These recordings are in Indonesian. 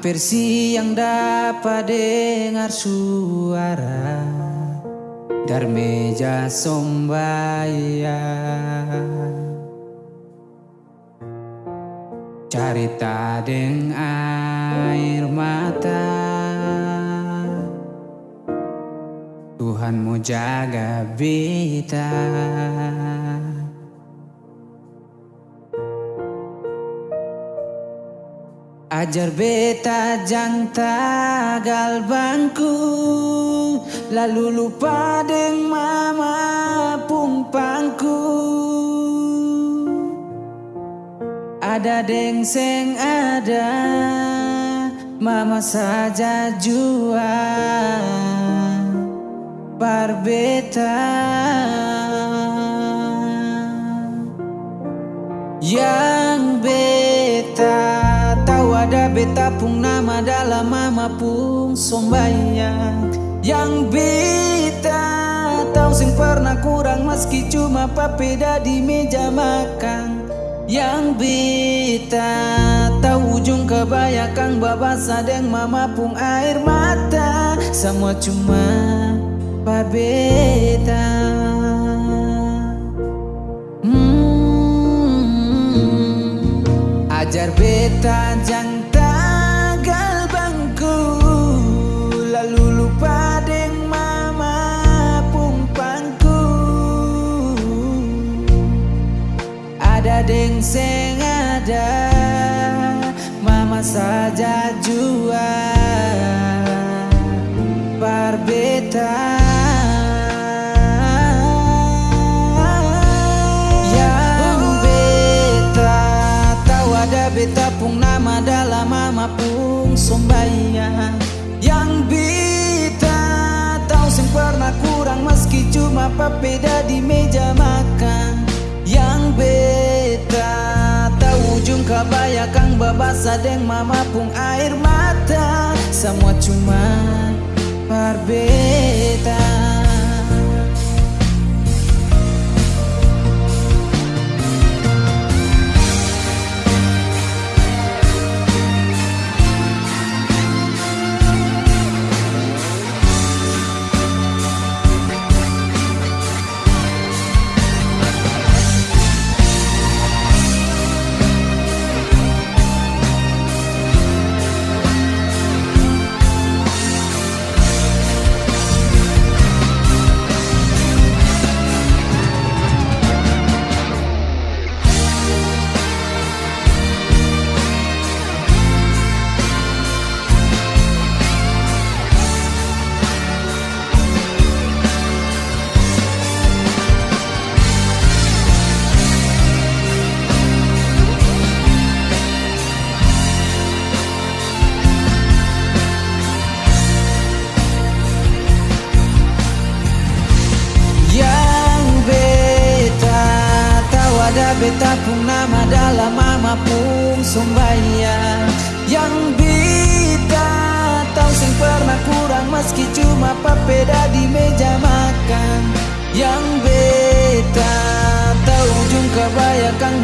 Hampir siang dapat dengar suara Dari meja sombayang Carita deng air mata. Tuhan mau jaga beta Ajar beta jang tagal bangku Lalu lupa deng mama pumpangku. Ada deng seng ada Mama saja jua. Yang beta. Tahu ada beta pun nama dalam mama pun sombayang. Yang beta Tahu sing pernah kurang meski cuma papeda di meja makan. Yang beta tahu ujung kebanyakan babasa deng mama pun air mata. Semua cuma beta hmm, Ajar beta jang Seng ada Mama saja jua Barbeta Yang beta Tahu ada beta pun nama dalam mama pun sombayang Yang beta Tahu sing pernah kurang meski cuma papeda di meja makan Tahu ujung kabaya kang babasa deng mama pun air mata. Semua cuma barbeta beta pun nama dalam mama pun sombayang Yang beta Tahu sing pernah kurang meski cuma papeda di meja makan. Yang beta Tahu ujung kebaya kang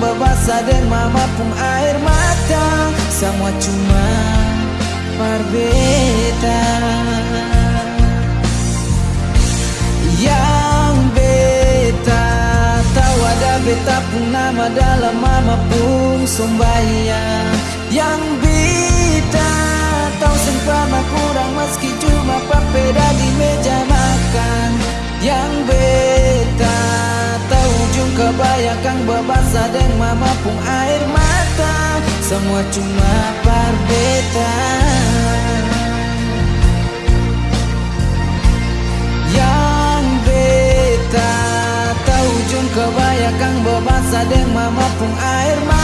dan mama pun air mata. Semua cuma parbeta pun sombayang Yang beta Tahu sempama kurang meski cuma papeda di meja makan Yang beta Tahu ujung kebaya kang babasa deng mama pun air mata. Semua cuma parbeta Yang pun air mata